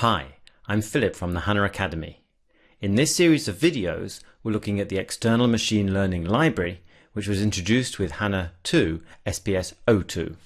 Hi, I'm Philip from the HANA Academy. In this series of videos, we're looking at the external machine learning library, which was introduced with HANA 2 SPS 02.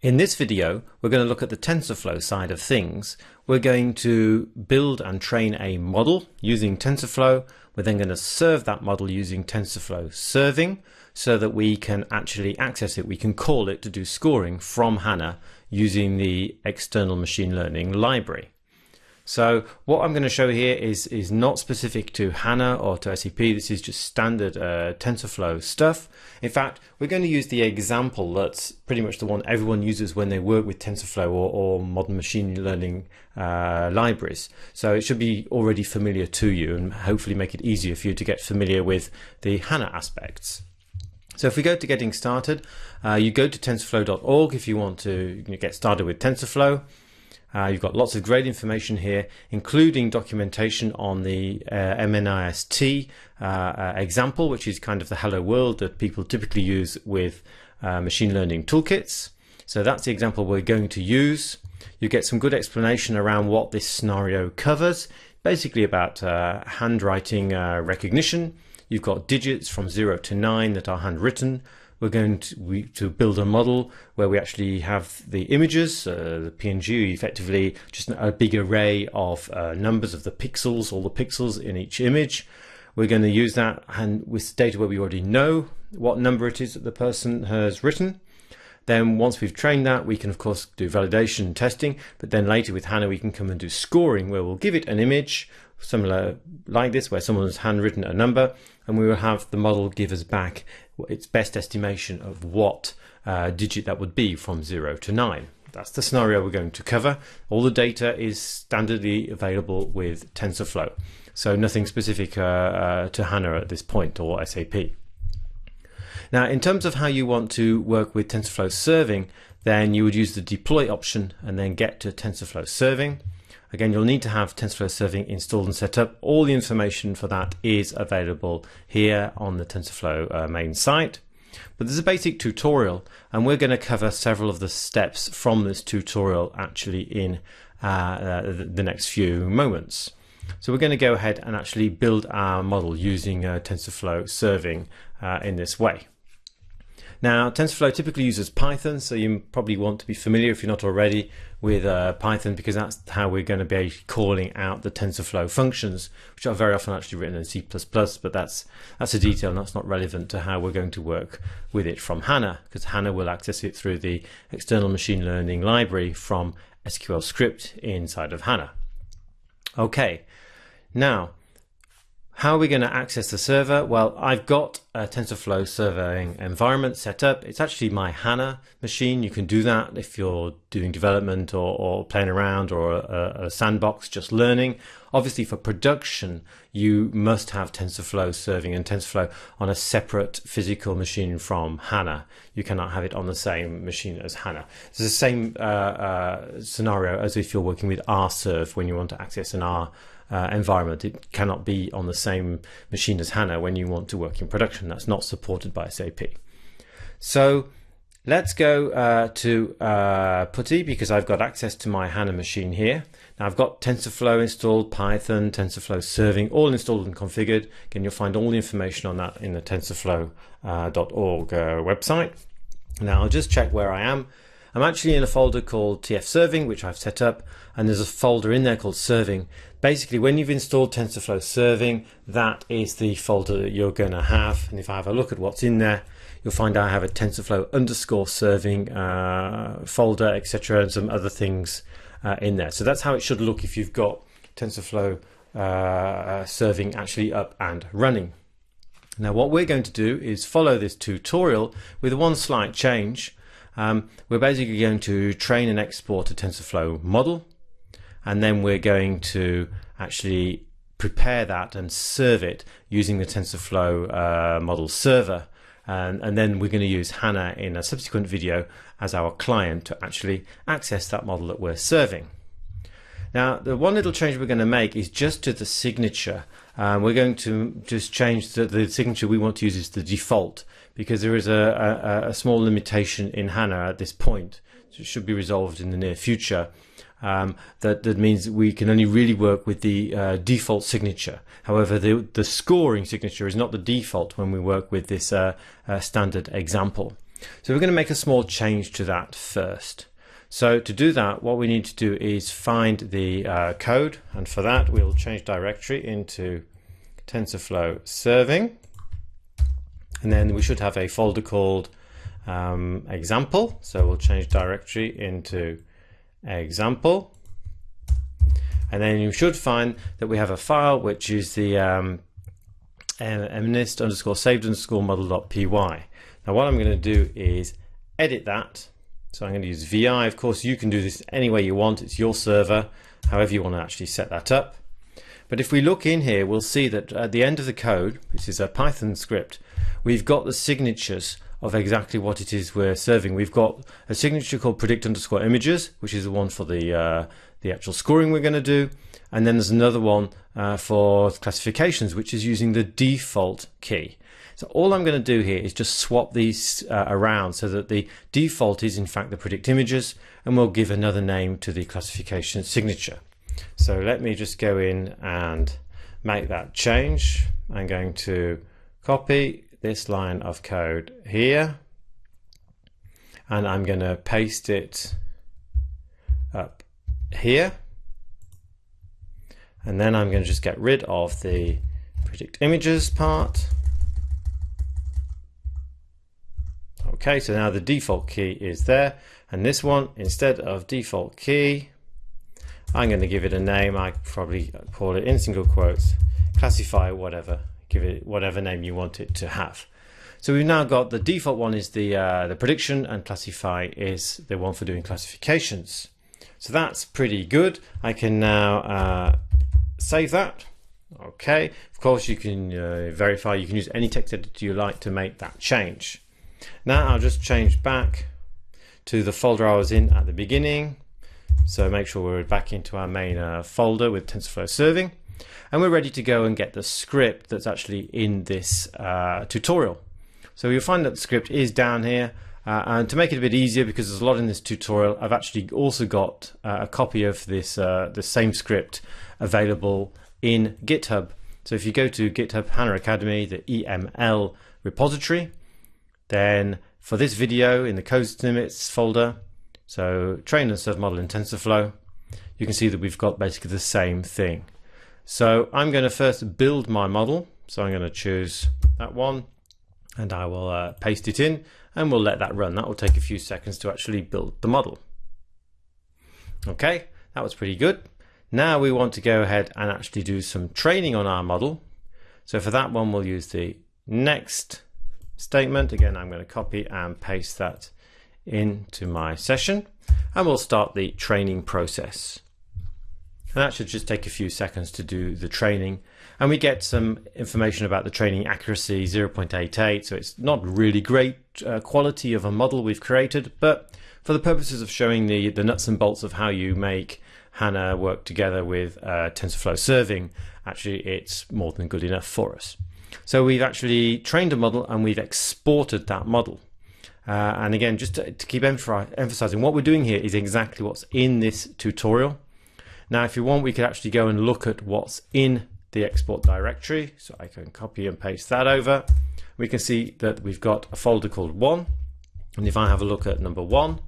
In this video, we're going to look at the TensorFlow side of things. We're going to build and train a model using TensorFlow. We're then going to serve that model using TensorFlow serving so that we can actually access it. We can call it to do scoring from HANA using the external machine learning library. So what I'm going to show here is, is not specific to HANA or to SAP. This is just standard uh, TensorFlow stuff. In fact, we're going to use the example that's pretty much the one everyone uses when they work with TensorFlow or, or modern machine learning uh, libraries. So it should be already familiar to you and hopefully make it easier for you to get familiar with the HANA aspects. So if we go to getting started, uh, you go to tensorflow.org if you want to get started with TensorFlow. Uh, you've got lots of great information here, including documentation on the uh, MNIST uh, uh, example, which is kind of the hello world that people typically use with uh, machine learning toolkits. So that's the example we're going to use. You get some good explanation around what this scenario covers, basically about uh, handwriting recognition. You've got digits from 0 to 9 that are handwritten, we're going to, we, to build a model where we actually have the images, uh, the PNG, effectively just a big array of uh, numbers of the pixels, all the pixels in each image. We're going to use that and with data where we already know what number it is that the person has written. Then once we've trained that, we can of course do validation and testing, but then later with HANA, we can come and do scoring where we'll give it an image similar like this, where someone's handwritten a number, and we will have the model give us back its best estimation of what uh, digit that would be from 0 to 9. That's the scenario we're going to cover. All the data is standardly available with TensorFlow, so nothing specific uh, uh, to HANA at this point or SAP. Now, in terms of how you want to work with TensorFlow serving, then you would use the deploy option and then get to TensorFlow serving. Again, you'll need to have TensorFlow serving installed and set up. All the information for that is available here on the TensorFlow uh, main site. But there's a basic tutorial, and we're going to cover several of the steps from this tutorial actually in uh, uh, the next few moments. So we're going to go ahead and actually build our model using uh, TensorFlow serving uh, in this way. Now, TensorFlow typically uses Python, so you probably want to be familiar if you're not already with uh, Python because that's how we're going to be calling out the TensorFlow functions, which are very often actually written in C++, but that's that's a detail and that's not relevant to how we're going to work with it from HANA because HANA will access it through the external machine learning library from SQL script inside of HANA. Okay, now how are we going to access the server? Well, I've got a TensorFlow serving environment set up. It's actually my HANA machine. You can do that if you're doing development or, or playing around or a, a, sandbox, just learning. Obviously, for production, you must have TensorFlow serving and TensorFlow on a separate physical machine from HANA. You cannot have it on the same machine as HANA. It's the same uh, uh, scenario as if you're working with RServe when you want to access an R uh, environment. It cannot be on the same machine as HANA when you want to work in production. That's not supported by SAP. So let's go uh, to uh, PuTTY because I've got access to my HANA machine here. Now I've got TensorFlow installed, Python, TensorFlow serving, all installed and configured. Again, you'll find all the information on that in the tensorflow.org uh, uh, website. Now I'll just check where I am. I'm actually in a folder called TF Serving, which I've set up, and there's a folder in there called Serving. Basically, when you've installed TensorFlow Serving, that is the folder that you're going to have. And if I have a look at what's in there, you'll find I have a TensorFlow underscore serving uh, folder, etc., and some other things uh, in there. So that's how it should look if you've got TensorFlow uh, serving actually up and running. Now, what we're going to do is follow this tutorial with one slight change. Um, we're basically going to train and export a TensorFlow model, and then we're going to actually prepare that and serve it using the TensorFlow uh, model server. And, and, then we're going to use HANA in a subsequent video as our client to actually access that model that we're serving. Now, the one little change we're going to make is just to the signature. Um, we're going to just change the, the signature we want to use is the default because there is a, a, a small limitation in HANA at this point. So it should be resolved in the near future. Um, that, that means we can only really work with the uh, default signature. However, the, the scoring signature is not the default when we work with this uh, uh, standard example. So we're going to make a small change to that first. So to do that, what we need to do is find the uh, code, and for that we'll change directory into TensorFlow serving, and then we should have a folder called um, example. So we'll change directory into example. And then you should find that we have a file which is the um, mnist underscore saved underscore model.py. Now what I'm going to do is edit that. So I'm going to use VI. Of course, you can do this any way you want. It's your server, however you want to actually set that up. But if we look in here, we'll see that at the end of the code, this is a Python script, we've got the signatures of exactly what it is we're serving. We've got a signature called predict underscore images, which is the one for the uh, the actual scoring we're going to do, and then there's another one uh, for classifications, which is using the default key. So all I'm going to do here is just swap these uh, around so that the default is in fact the predict images, and we'll give another name to the classification signature. So let me just go in and make that change. I'm going to copy this line of code here and I'm going to paste it up here. And then I'm going to just get rid of the predict images part. Okay so now the default key is there and this one instead of default key I'm going to give it a name. I probably call it in single quotes classify whatever give it whatever name you want it to have. So we've now got the default one is the uh, the prediction and classify is the one for doing classifications. So that's pretty good. I can now uh, save that. Okay, of course you can uh, verify, you can use any text editor you like to make that change. Now I'll just change back to the folder I was in at the beginning. So make sure we're back into our main uh, folder with TensorFlow serving and we're ready to go and get the script that's actually in this uh, tutorial. So you'll find that the script is down here uh, and to make it a bit easier because there's a lot in this tutorial I've actually also got uh, a copy of this uh, the same script available in GitHub. So if you go to GitHub HANA Academy, the EML repository, then for this video in the code snippets folder, so train and serve model in TensorFlow, you can see that we've got basically the same thing. So I'm going to first build my model. So I'm going to choose that one and I will uh, paste it in and we'll let that run. That will take a few seconds to actually build the model. Okay, that was pretty good. Now we want to go ahead and actually do some training on our model. So for that one, we'll use the next statement. Again, I'm going to copy and paste that into my session and we'll start the training process. And that should just take a few seconds to do the training. And we get some information about the training accuracy 0.88. So it's not really great uh, quality of a model we've created, but for the purposes of showing the, the nuts and bolts of how you make HANA work together with uh, TensorFlow serving, actually it's more than good enough for us. So we've actually trained a model and we've exported that model. Uh, and again, just to, to keep emphasizing, what we're doing here is exactly what's in this tutorial. Now, if you want, we could actually go and look at what's in the export directory. So I can copy and paste that over. We can see that we've got a folder called one. And if I have a look at number one,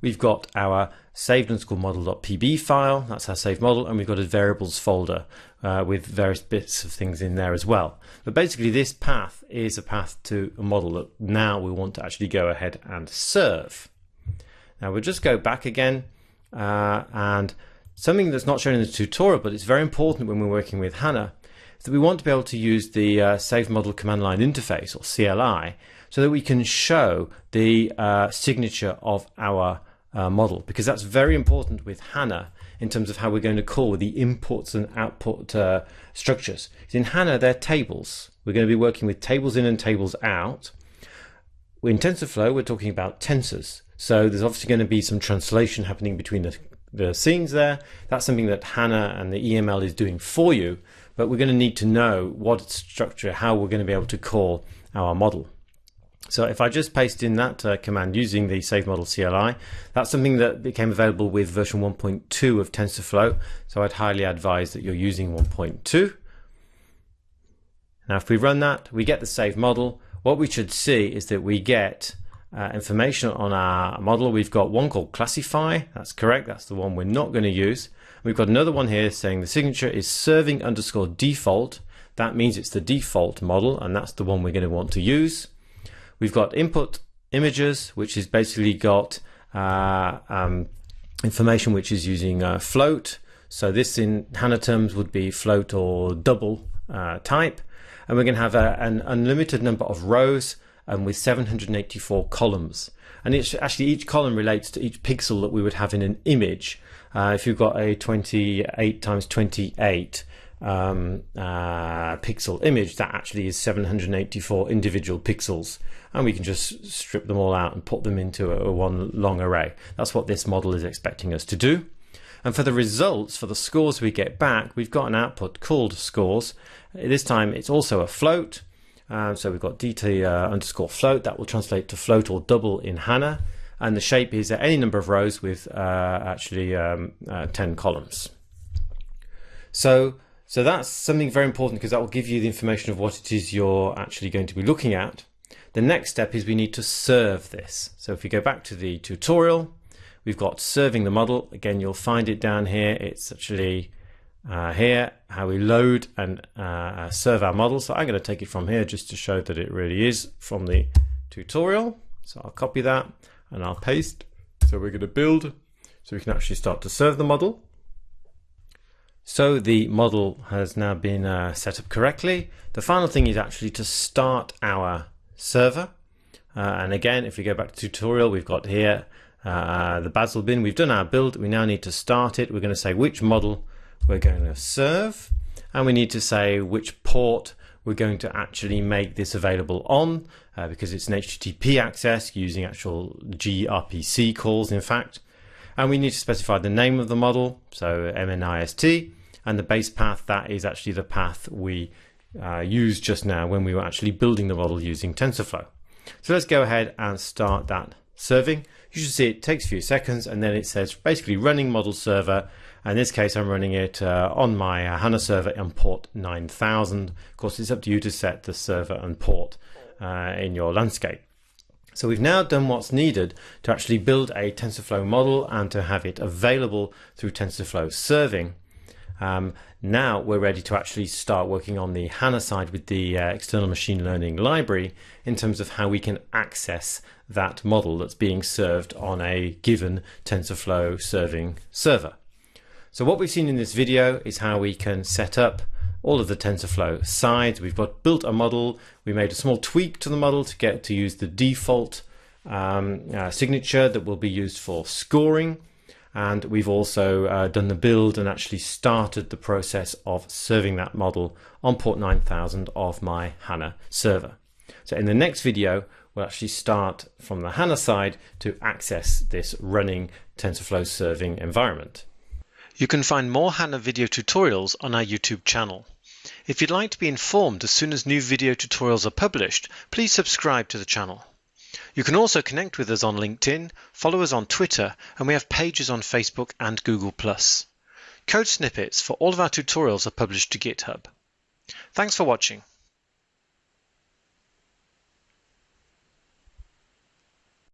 we've got our saved underscore model.pb file. That's our saved model. And we've got a variables folder uh, with various bits of things in there as well. But basically this path is a path to a model that now we want to actually go ahead and serve. Now we'll just go back again uh, and Something that's not shown in the tutorial, but it's very important when we're working with HANA, is that we want to be able to use the uh, Save Model Command Line Interface, or CLI, so that we can show the uh, signature of our uh, model, because that's very important with HANA in terms of how we're going to call the inputs and output uh, structures. In HANA, they're tables. We're going to be working with tables in and tables out. In TensorFlow, we're talking about tensors. So there's obviously going to be some translation happening between the the scenes there. That's something that HANA and the EML is doing for you, but we're going to need to know what structure, how we're going to be able to call our model. So if I just paste in that uh, command using the save model CLI, that's something that became available with version 1.2 of TensorFlow. So I'd highly advise that you're using 1.2. Now if we run that, we get the save model. What we should see is that we get uh, information on our model. We've got one called classify. That's correct. That's the one we're not going to use. We've got another one here saying the signature is serving underscore default. That means it's the default model and that's the one we're going to want to use. We've got input images, which has basically got uh, um, information which is using uh, float. So this in HANA terms would be float or double uh, type. And we're going to have a, an unlimited number of rows and with 784 columns. And it's actually each column relates to each pixel that we would have in an image. Uh, if you've got a 28 times 28 um, uh, pixel image, that actually is 784 individual pixels. And we can just strip them all out and put them into a, a one long array. That's what this model is expecting us to do. And for the results, for the scores we get back, we've got an output called scores. This time it's also a float. Um, so we've got dt uh, underscore float that will translate to float or double in HANA. And the shape is any number of rows with uh, actually um, uh, 10 columns. So, so that's something very important because that will give you the information of what it is you're actually going to be looking at. The next step is we need to serve this. So if we go back to the tutorial, we've got serving the model. Again, you'll find it down here. It's actually uh, here, how we load and uh, uh, serve our model. So I'm going to take it from here just to show that it really is from the tutorial. So I'll copy that and I'll paste. So we're going to build so we can actually start to serve the model. So the model has now been uh, set up correctly. The final thing is actually to start our server. Uh, and again, if we go back to tutorial, we've got here uh, the Bazel bin. We've done our build. We now need to start it. We're going to say which model we're going to serve and we need to say which port we're going to actually make this available on uh, because it's an HTTP access using actual gRPC calls in fact and we need to specify the name of the model so MNIST and the base path that is actually the path we uh, used just now when we were actually building the model using TensorFlow. So let's go ahead and start that serving. You should see it takes a few seconds and then it says basically running model server in this case, I'm running it uh, on my uh, HANA server on port 9000. Of course, it's up to you to set the server and port uh, in your landscape. So we've now done what's needed to actually build a TensorFlow model and to have it available through TensorFlow serving. Um, now we're ready to actually start working on the HANA side with the uh, external machine learning library in terms of how we can access that model that's being served on a given TensorFlow serving server. So what we've seen in this video is how we can set up all of the TensorFlow sides. We've got built a model. We made a small tweak to the model to get to use the default um, uh, signature that will be used for scoring. And we've also uh, done the build and actually started the process of serving that model on port 9000 of my HANA server. So in the next video, we'll actually start from the HANA side to access this running TensorFlow serving environment. You can find more HANA video tutorials on our YouTube channel. If you'd like to be informed as soon as new video tutorials are published, please subscribe to the channel. You can also connect with us on LinkedIn, follow us on Twitter, and we have pages on Facebook and Google+. Code snippets for all of our tutorials are published to GitHub. Thanks for watching.